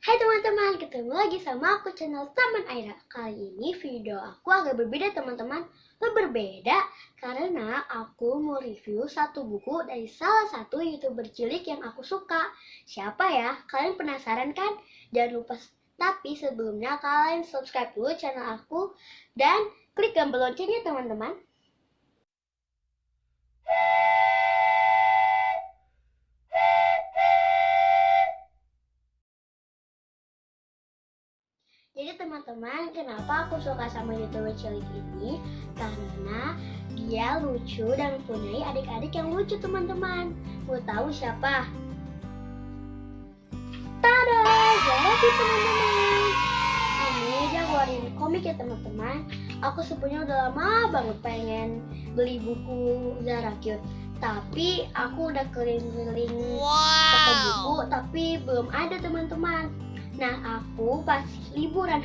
Hai teman-teman, ketemu lagi sama aku channel Taman Aira Kali ini video aku agak berbeda teman-teman Berbeda karena aku mau review satu buku dari salah satu youtuber cilik yang aku suka Siapa ya? Kalian penasaran kan? Jangan lupa tapi sebelumnya kalian subscribe dulu channel aku Dan klik tombol loncengnya teman-teman Jadi teman-teman, kenapa aku suka sama youtuber cilik ini? Karena dia lucu dan mempunyai adik-adik yang lucu teman-teman. Mau tahu siapa? Tada! Jadi teman-teman. Ini dia ngeluarin komik ya teman-teman. Aku sebenarnya udah lama banget pengen beli buku Zara Cute. Tapi aku udah keliling-keliling wow. toko buku, tapi belum ada teman-teman Nah, aku pas liburan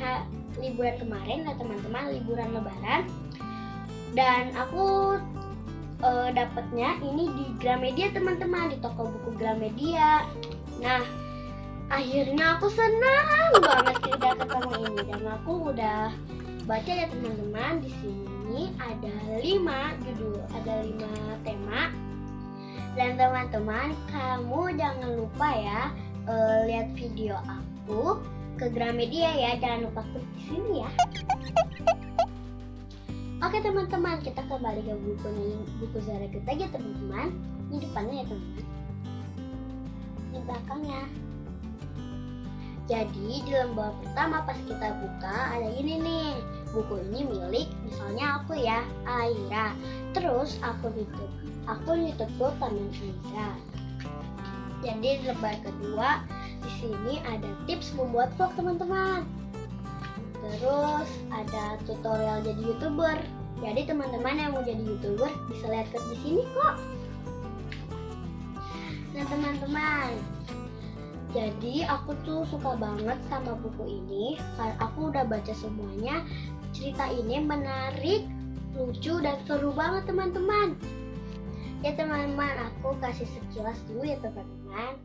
liburan kemarin ya teman-teman, liburan lebaran dan aku uh, dapatnya ini di Gramedia teman-teman, di toko buku Gramedia. Nah, akhirnya aku senang banget udah ketemu ini dan aku udah baca ya teman-teman di sini ada lima judul, ada lima tema. Dan teman-teman, kamu jangan lupa ya uh, lihat video aku aku ke Gramedia ya. Jangan lupa klik di sini ya. Oke teman-teman, kita kembali ke buku buku Zara kita aja teman-teman. Ini depannya ya teman-teman. Ini belakangnya. Jadi di lembar pertama pas kita buka ada ini nih. Buku ini milik misalnya aku ya, Aira. Terus aku tutup. Aku ditutup Taman Aira. Jadi di lembar kedua di sini ada tips membuat vlog teman-teman. Terus ada tutorial jadi youtuber. Jadi teman-teman yang mau jadi youtuber bisa lihat ke di sini kok. Nah teman-teman, jadi aku tuh suka banget sama buku ini karena aku udah baca semuanya. Cerita ini menarik, lucu dan seru banget teman-teman. Ya teman-teman, aku kasih sekilas dulu ya teman-teman.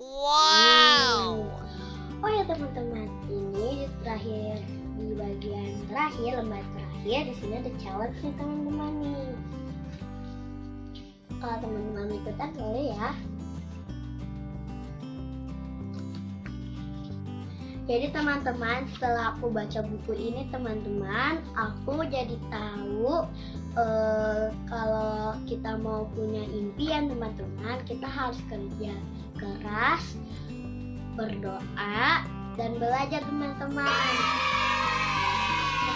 Wow. Hmm. Oh ya teman-teman, ini di terakhir di bagian terakhir lembar terakhir di sini ada challenge nih teman-teman nih. Kalau teman-teman ikutan boleh ya. Jadi teman-teman setelah aku baca buku ini teman-teman aku jadi tahu uh, kalau kita mau punya impian teman-teman kita harus kerja keras, berdoa, dan belajar teman-teman.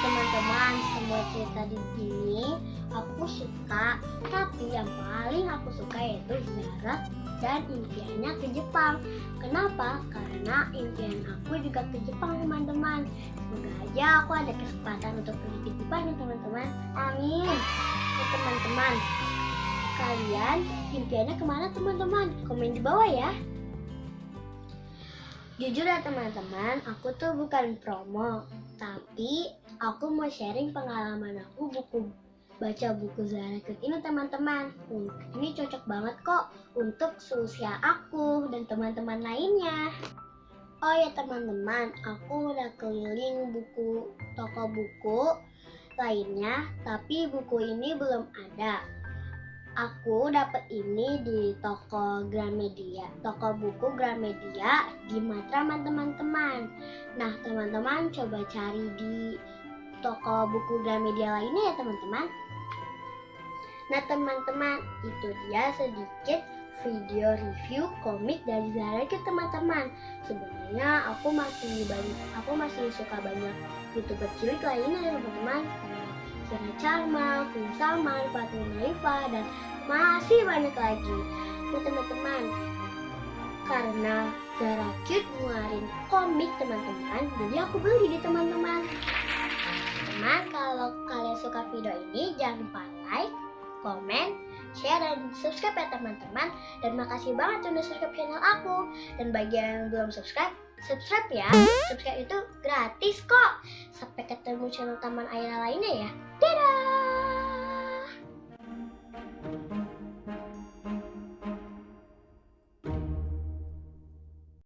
Teman-teman, semua cerita di sini aku suka, tapi yang paling aku suka yaitu Zara dan impiannya ke Jepang. Kenapa? Karena impian aku juga ke Jepang teman-teman. Semoga aja aku ada kesempatan untuk pergi ke Jepang ya teman-teman. Amin. Ya teman-teman, kalian impiannya ke mana teman-teman? Komen di bawah ya. Jujur ya teman-teman, aku tuh bukan promo, tapi aku mau sharing pengalaman aku buku baca buku Zara ini teman-teman. Ini cocok banget kok untuk seusia aku dan teman-teman lainnya. Oh ya teman-teman, aku udah keliling buku toko buku lainnya, tapi buku ini belum ada. Aku dapat ini di toko Gramedia, toko buku Gramedia di Matraman teman-teman. Nah, teman-teman coba cari di toko buku Gramedia lainnya ya teman-teman. Nah, teman-teman, itu dia sedikit video review komik dari Zara ke teman-teman. Sebenarnya aku masih banyak, aku masih suka banyak youtuber cilik lainnya ya teman-teman. Sera Charma, Queen Salman, Fatima Naifa, dan masih banyak lagi. Nah teman-teman, karena Zara Cute ngeluarin komik teman-teman, jadi aku beli di teman-teman. Teman, kalau kalian suka video ini, jangan lupa like, komen, share, dan subscribe ya teman-teman. Dan makasih banget udah subscribe channel aku. Dan bagi yang belum subscribe, subscribe ya. Subscribe itu gratis kok. Sampai ketemu channel Taman Aira lainnya ya. Dadah!